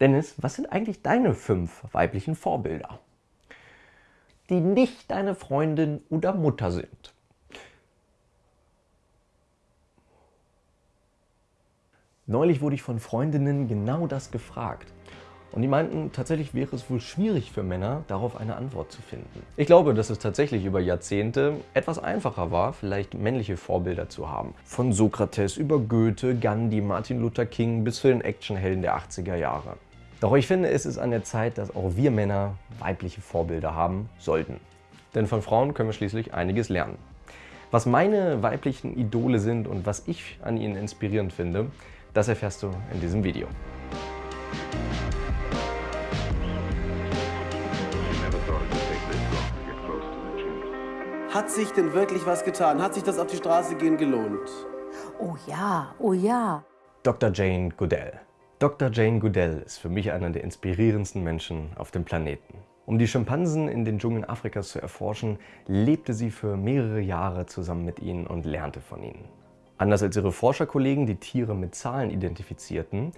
Dennis, was sind eigentlich deine fünf weiblichen Vorbilder? Die nicht deine Freundin oder Mutter sind. Neulich wurde ich von Freundinnen genau das gefragt. Und die meinten, tatsächlich wäre es wohl schwierig für Männer, darauf eine Antwort zu finden. Ich glaube, dass es tatsächlich über Jahrzehnte etwas einfacher war, vielleicht männliche Vorbilder zu haben. Von Sokrates über Goethe, Gandhi, Martin Luther King bis zu den Actionhelden der 80er Jahre. Doch ich finde, es ist an der Zeit, dass auch wir Männer weibliche Vorbilder haben sollten. Denn von Frauen können wir schließlich einiges lernen. Was meine weiblichen Idole sind und was ich an ihnen inspirierend finde, das erfährst du in diesem Video. Hat sich denn wirklich was getan? Hat sich das auf die Straße gehen gelohnt? Oh ja, oh ja. Dr. Jane Goodell. Dr. Jane Goodell ist für mich einer der inspirierendsten Menschen auf dem Planeten. Um die Schimpansen in den Dschungeln Afrikas zu erforschen, lebte sie für mehrere Jahre zusammen mit ihnen und lernte von ihnen. Anders als ihre Forscherkollegen, die Tiere mit Zahlen identifizierten,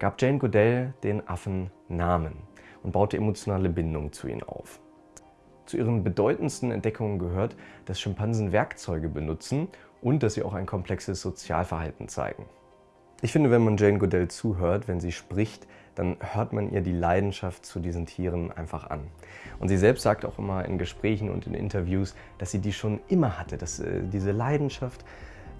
gab Jane Goodell den Affen Namen und baute emotionale Bindungen zu ihnen auf. Zu ihren bedeutendsten Entdeckungen gehört, dass Schimpansen Werkzeuge benutzen und dass sie auch ein komplexes Sozialverhalten zeigen. Ich finde, wenn man Jane Goodell zuhört, wenn sie spricht, dann hört man ihr die Leidenschaft zu diesen Tieren einfach an. Und sie selbst sagt auch immer in Gesprächen und in Interviews, dass sie die schon immer hatte, dass äh, diese Leidenschaft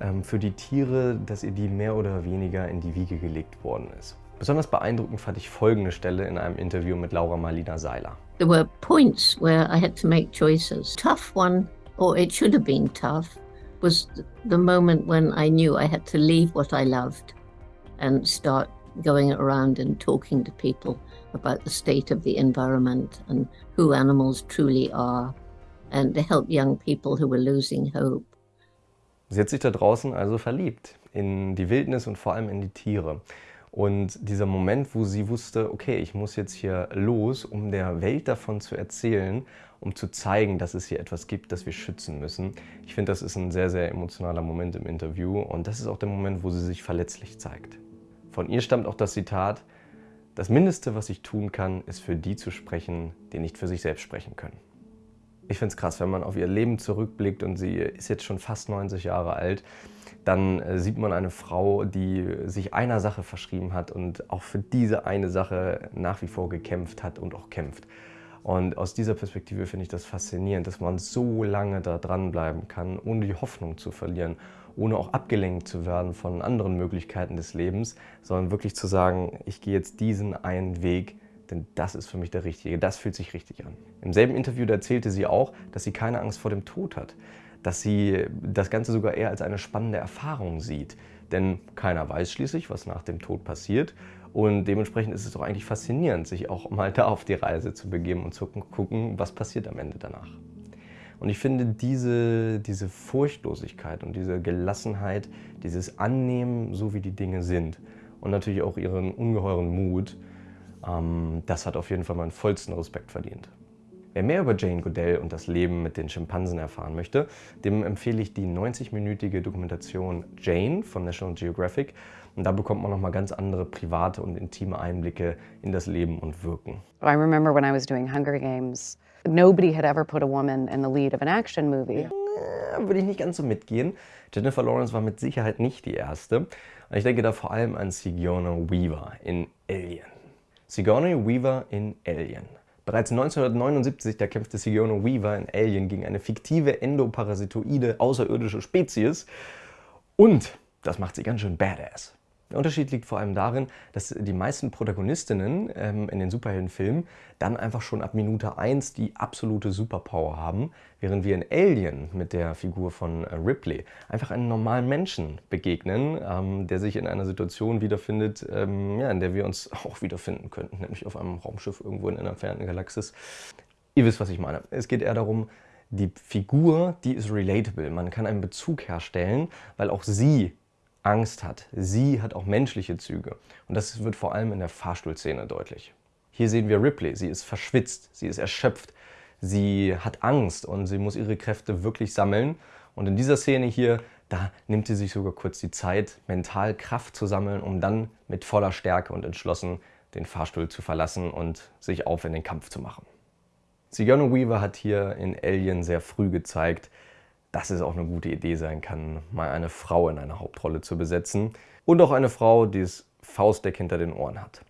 ähm, für die Tiere, dass ihr die mehr oder weniger in die Wiege gelegt worden ist. Besonders beeindruckend fand ich folgende Stelle in einem Interview mit Laura Marlina Seiler. There were points where I had to make choices. Tough one, or it should have been tough, was the moment when I knew I had to leave what I loved and start going around and talking to people about the state of the environment and who animals truly are and to help young people who were losing hope. Sie hat sich da draußen also verliebt in die Wildnis und vor allem in die Tiere. Und dieser Moment, wo sie wusste, okay, ich muss jetzt hier los, um der Welt davon zu erzählen, um zu zeigen, dass es hier etwas gibt, das wir schützen müssen. Ich finde, das ist ein sehr, sehr emotionaler Moment im Interview und das ist auch der Moment, wo sie sich verletzlich zeigt. Von ihr stammt auch das Zitat, das Mindeste, was ich tun kann, ist für die zu sprechen, die nicht für sich selbst sprechen können. Ich finde es krass, wenn man auf ihr Leben zurückblickt und sie ist jetzt schon fast 90 Jahre alt, dann äh, sieht man eine Frau, die sich einer Sache verschrieben hat und auch für diese eine Sache nach wie vor gekämpft hat und auch kämpft. Und aus dieser Perspektive finde ich das faszinierend, dass man so lange da dranbleiben kann, ohne die Hoffnung zu verlieren, ohne auch abgelenkt zu werden von anderen Möglichkeiten des Lebens, sondern wirklich zu sagen, ich gehe jetzt diesen einen Weg, denn das ist für mich der Richtige, das fühlt sich richtig an. Im selben Interview erzählte sie auch, dass sie keine Angst vor dem Tod hat, dass sie das Ganze sogar eher als eine spannende Erfahrung sieht. Denn keiner weiß schließlich, was nach dem Tod passiert und dementsprechend ist es doch eigentlich faszinierend, sich auch mal da auf die Reise zu begeben und zu gucken, was passiert am Ende danach. Und ich finde diese, diese Furchtlosigkeit und diese Gelassenheit, dieses Annehmen, so wie die Dinge sind und natürlich auch ihren ungeheuren Mut, ähm, das hat auf jeden Fall meinen vollsten Respekt verdient. Wer mehr über Jane Goodell und das Leben mit den Schimpansen erfahren möchte, dem empfehle ich die 90-minütige Dokumentation Jane von National Geographic. Und da bekommt man nochmal ganz andere private und intime Einblicke in das Leben und Wirken. I remember when I was doing Hunger Games, nobody had ever put a woman in the lead of an action movie. Ja, würde ich nicht ganz so mitgehen. Jennifer Lawrence war mit Sicherheit nicht die erste. Und ich denke da vor allem an Sigourney Weaver in Alien. Sigourney Weaver in Alien. Bereits 1979, da kämpfte Sigourney Weaver in Alien gegen eine fiktive endoparasitoide außerirdische Spezies. Und das macht sie ganz schön badass. Der Unterschied liegt vor allem darin, dass die meisten Protagonistinnen ähm, in den Superheldenfilmen dann einfach schon ab Minute 1 die absolute Superpower haben, während wir in Alien mit der Figur von äh, Ripley einfach einen normalen Menschen begegnen, ähm, der sich in einer Situation wiederfindet, ähm, ja, in der wir uns auch wiederfinden könnten, nämlich auf einem Raumschiff irgendwo in einer entfernten Galaxis. Ihr wisst, was ich meine. Es geht eher darum, die Figur, die ist relatable. Man kann einen Bezug herstellen, weil auch sie Angst hat. Sie hat auch menschliche Züge. Und das wird vor allem in der Fahrstuhlszene deutlich. Hier sehen wir Ripley. Sie ist verschwitzt, sie ist erschöpft, sie hat Angst und sie muss ihre Kräfte wirklich sammeln. Und in dieser Szene hier, da nimmt sie sich sogar kurz die Zeit, mental Kraft zu sammeln, um dann mit voller Stärke und entschlossen den Fahrstuhl zu verlassen und sich auf in den Kampf zu machen. Sigourney Weaver hat hier in Alien sehr früh gezeigt, dass es auch eine gute Idee sein kann, mal eine Frau in eine Hauptrolle zu besetzen und auch eine Frau, die es Faustdeck hinter den Ohren hat.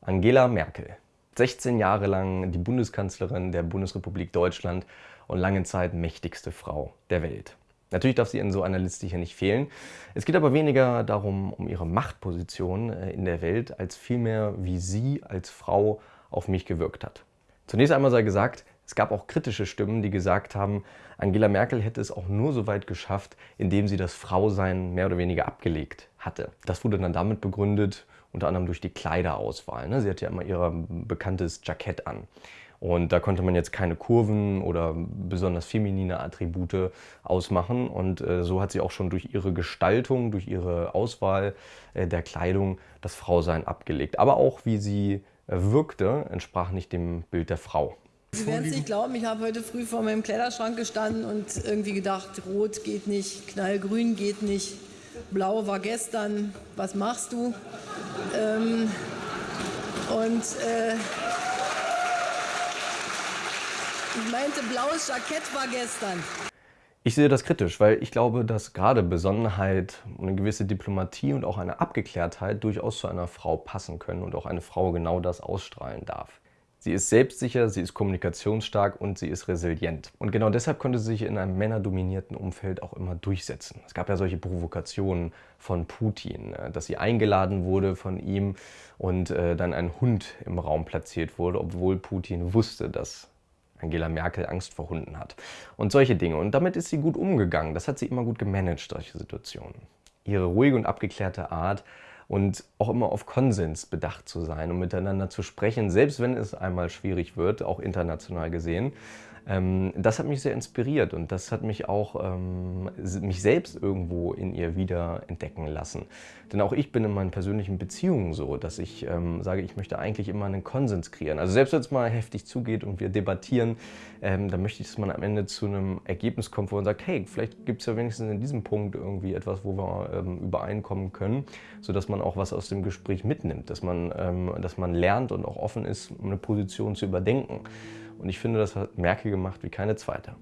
Angela Merkel. 16 Jahre lang die Bundeskanzlerin der Bundesrepublik Deutschland und lange Zeit mächtigste Frau der Welt. Natürlich darf sie in so einer Liste hier nicht fehlen. Es geht aber weniger darum, um ihre Machtposition äh, in der Welt, als vielmehr, wie sie als Frau auf mich gewirkt hat. Zunächst einmal sei gesagt, es gab auch kritische Stimmen, die gesagt haben, Angela Merkel hätte es auch nur so weit geschafft, indem sie das Frausein mehr oder weniger abgelegt hatte. Das wurde dann damit begründet, unter anderem durch die Kleiderauswahl. Ne? Sie hatte ja immer ihr bekanntes Jackett an. Und da konnte man jetzt keine Kurven oder besonders feminine Attribute ausmachen. Und äh, so hat sie auch schon durch ihre Gestaltung, durch ihre Auswahl äh, der Kleidung das Frausein abgelegt. Aber auch wie sie wirkte, entsprach nicht dem Bild der Frau. Sie werden es nicht glauben, ich habe heute früh vor meinem Kleiderschrank gestanden und irgendwie gedacht, rot geht nicht, knallgrün geht nicht, blau war gestern, was machst du? Ähm, und äh, ich meinte, blaues Jackett war gestern. Ich sehe das kritisch, weil ich glaube, dass gerade Besonnenheit, eine gewisse Diplomatie und auch eine Abgeklärtheit durchaus zu einer Frau passen können und auch eine Frau genau das ausstrahlen darf. Sie ist selbstsicher, sie ist kommunikationsstark und sie ist resilient. Und genau deshalb konnte sie sich in einem männerdominierten Umfeld auch immer durchsetzen. Es gab ja solche Provokationen von Putin, äh, dass sie eingeladen wurde von ihm und äh, dann ein Hund im Raum platziert wurde, obwohl Putin wusste, dass Angela Merkel Angst vor Hunden hat. Und solche Dinge. Und damit ist sie gut umgegangen. Das hat sie immer gut gemanagt, solche Situationen. Ihre ruhige und abgeklärte Art und auch immer auf Konsens bedacht zu sein und miteinander zu sprechen, selbst wenn es einmal schwierig wird, auch international gesehen. Ähm, das hat mich sehr inspiriert und das hat mich auch ähm, mich selbst irgendwo in ihr wieder entdecken lassen. Denn auch ich bin in meinen persönlichen Beziehungen so, dass ich ähm, sage, ich möchte eigentlich immer einen Konsens kreieren. Also selbst wenn es mal heftig zugeht und wir debattieren, dann möchte ich, dass man am Ende zu einem Ergebnis kommt, wo man sagt, hey, vielleicht gibt es ja wenigstens in diesem Punkt irgendwie etwas, wo wir übereinkommen können, sodass man auch was aus dem Gespräch mitnimmt, dass man, dass man lernt und auch offen ist, eine Position zu überdenken. Und ich finde, das hat Merkel gemacht wie keine zweite.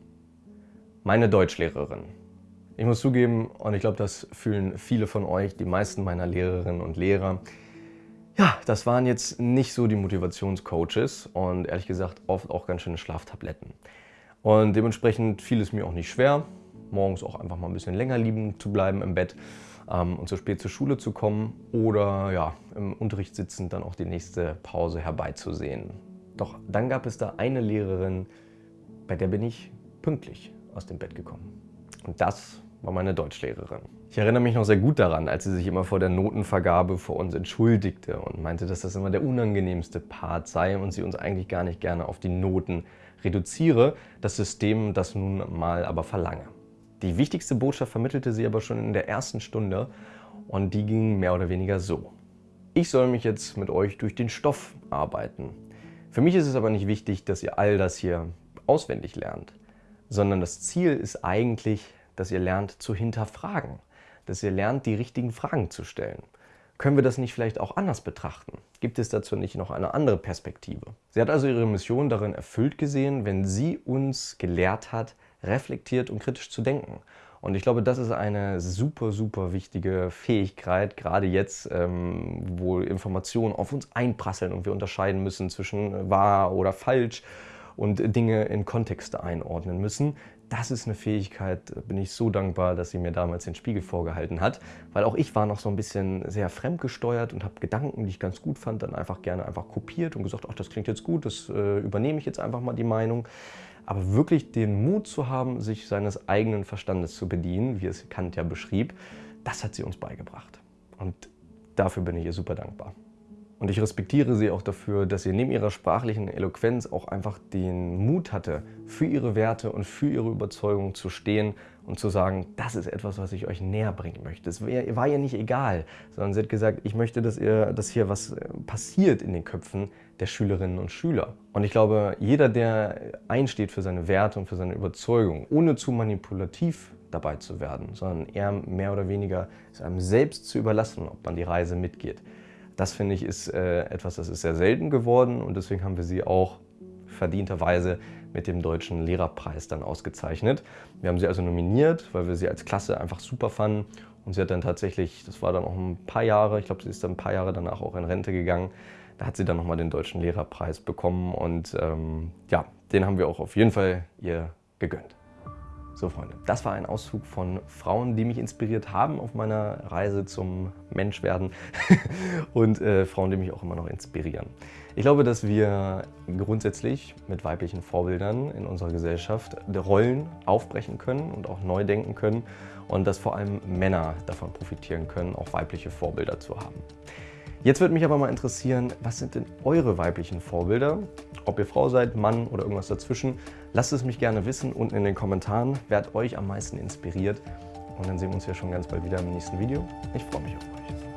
Meine Deutschlehrerin. Ich muss zugeben, und ich glaube, das fühlen viele von euch, die meisten meiner Lehrerinnen und Lehrer, ja, das waren jetzt nicht so die Motivationscoaches und ehrlich gesagt oft auch ganz schöne Schlaftabletten. Und dementsprechend fiel es mir auch nicht schwer, morgens auch einfach mal ein bisschen länger lieben zu bleiben im Bett ähm, und so spät zur Schule zu kommen oder ja, im Unterricht sitzend dann auch die nächste Pause herbeizusehen. Doch dann gab es da eine Lehrerin, bei der bin ich pünktlich aus dem Bett gekommen. Und das war meine Deutschlehrerin. Ich erinnere mich noch sehr gut daran, als sie sich immer vor der Notenvergabe vor uns entschuldigte und meinte, dass das immer der unangenehmste Part sei und sie uns eigentlich gar nicht gerne auf die Noten reduziere, das System das nun mal aber verlange. Die wichtigste Botschaft vermittelte sie aber schon in der ersten Stunde und die ging mehr oder weniger so. Ich soll mich jetzt mit euch durch den Stoff arbeiten. Für mich ist es aber nicht wichtig, dass ihr all das hier auswendig lernt, sondern das Ziel ist eigentlich, dass ihr lernt zu hinterfragen, dass ihr lernt, die richtigen Fragen zu stellen. Können wir das nicht vielleicht auch anders betrachten? Gibt es dazu nicht noch eine andere Perspektive? Sie hat also ihre Mission darin erfüllt gesehen, wenn sie uns gelehrt hat, reflektiert und kritisch zu denken. Und ich glaube, das ist eine super, super wichtige Fähigkeit, gerade jetzt, ähm, wo Informationen auf uns einprasseln und wir unterscheiden müssen zwischen wahr oder falsch und Dinge in Kontexte einordnen müssen. Das ist eine Fähigkeit, bin ich so dankbar, dass sie mir damals den Spiegel vorgehalten hat, weil auch ich war noch so ein bisschen sehr fremdgesteuert und habe Gedanken, die ich ganz gut fand, dann einfach gerne einfach kopiert und gesagt, ach, das klingt jetzt gut, das äh, übernehme ich jetzt einfach mal die Meinung. Aber wirklich den Mut zu haben, sich seines eigenen Verstandes zu bedienen, wie es Kant ja beschrieb, das hat sie uns beigebracht. Und dafür bin ich ihr super dankbar. Und ich respektiere sie auch dafür, dass sie neben ihrer sprachlichen Eloquenz auch einfach den Mut hatte, für ihre Werte und für ihre Überzeugung zu stehen und zu sagen, das ist etwas, was ich euch näher bringen möchte. Es war ihr nicht egal, sondern sie hat gesagt, ich möchte, dass, ihr, dass hier was äh, passiert in den Köpfen der Schülerinnen und Schüler. Und ich glaube, jeder, der einsteht für seine Werte und für seine Überzeugung, ohne zu manipulativ dabei zu werden, sondern eher mehr oder weniger es einem selbst zu überlassen, ob man die Reise mitgeht, Das finde ich ist äh, etwas, das ist sehr selten geworden und deswegen haben wir sie auch verdienterweise mit dem Deutschen Lehrerpreis dann ausgezeichnet. Wir haben sie also nominiert, weil wir sie als Klasse einfach super fanden und sie hat dann tatsächlich, das war dann auch ein paar Jahre, ich glaube, sie ist dann ein paar Jahre danach auch in Rente gegangen. Da hat sie dann nochmal den Deutschen Lehrerpreis bekommen und ähm, ja, den haben wir auch auf jeden Fall ihr gegönnt. So Freunde, das war ein Auszug von Frauen, die mich inspiriert haben auf meiner Reise zum Menschwerden und äh, Frauen, die mich auch immer noch inspirieren. Ich glaube, dass wir grundsätzlich mit weiblichen Vorbildern in unserer Gesellschaft Rollen aufbrechen können und auch neu denken können und dass vor allem Männer davon profitieren können, auch weibliche Vorbilder zu haben. Jetzt würde mich aber mal interessieren, was sind denn eure weiblichen Vorbilder? Ob ihr Frau seid, Mann oder irgendwas dazwischen, lasst es mich gerne wissen unten in den Kommentaren. Wer hat euch am meisten inspiriert? Und dann sehen wir uns ja schon ganz bald wieder im nächsten Video. Ich freue mich auf euch.